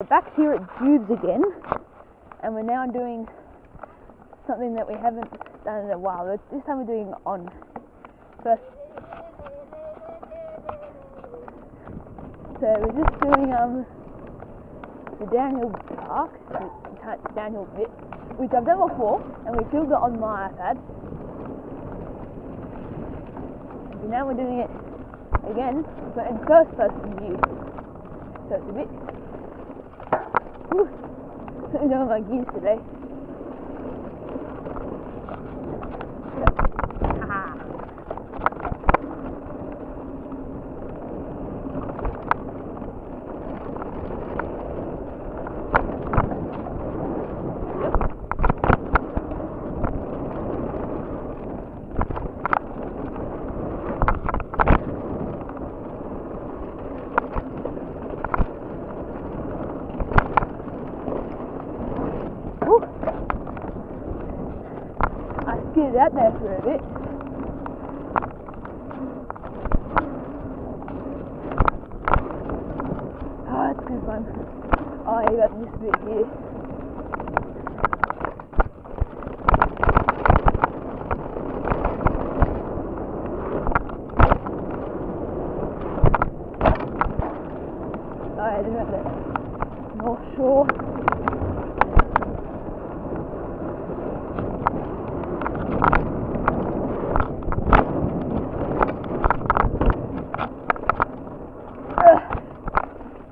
We're back here at Jubes again, and we're now doing something that we haven't done in a while. But This time we're doing on first. So we're just doing um the downhill park, the downhill bit, which I've done before, and we filmed it on my iPad. And now we're doing it again, but in first person view. So it's a bit Whew. I don't know my Ah, I skidded out there for a bit. Oh, it's good fun. You got this bit here. Oh, I didn't have the North Shore.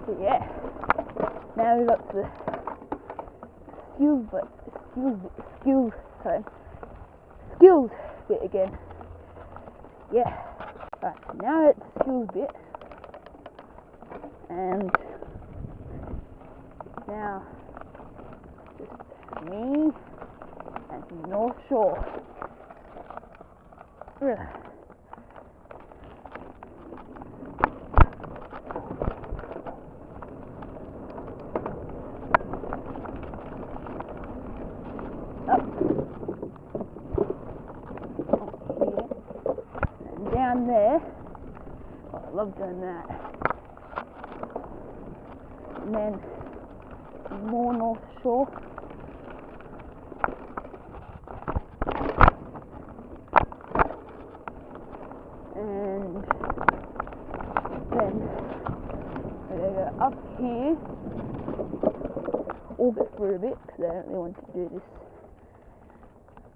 So yeah, now we got the skills, but skills, skills, sorry, skills bit again. Yeah. Right, now it's skills bit, and now just me and North Shore. Ugh. up here and there. Oh, I love doing that. And then more North Shore. And then we're gonna go up here orbit for a bit because I don't really want to do this.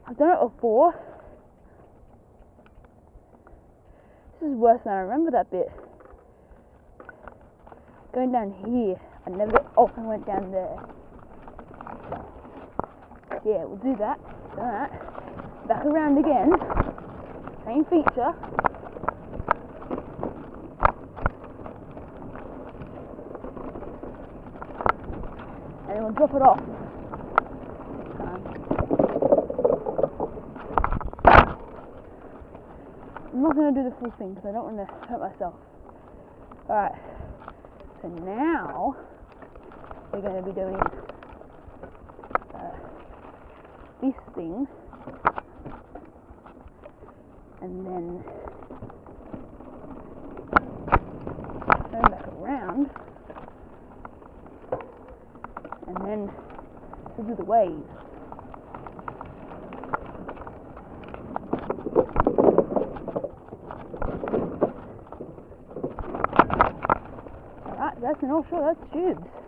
I've done it before. This is worse than I remember that bit. Going down here, I never. Oh, I went down there. Yeah, we'll do that. Done that. Back around again. Same feature. and then we'll drop it off. Um, I'm not going to do the full thing because I don't want to hurt myself. Alright, so now we're going to be doing uh, this thing and then turn back around and then do the waves. Alright, that's an offshore, that's tubes.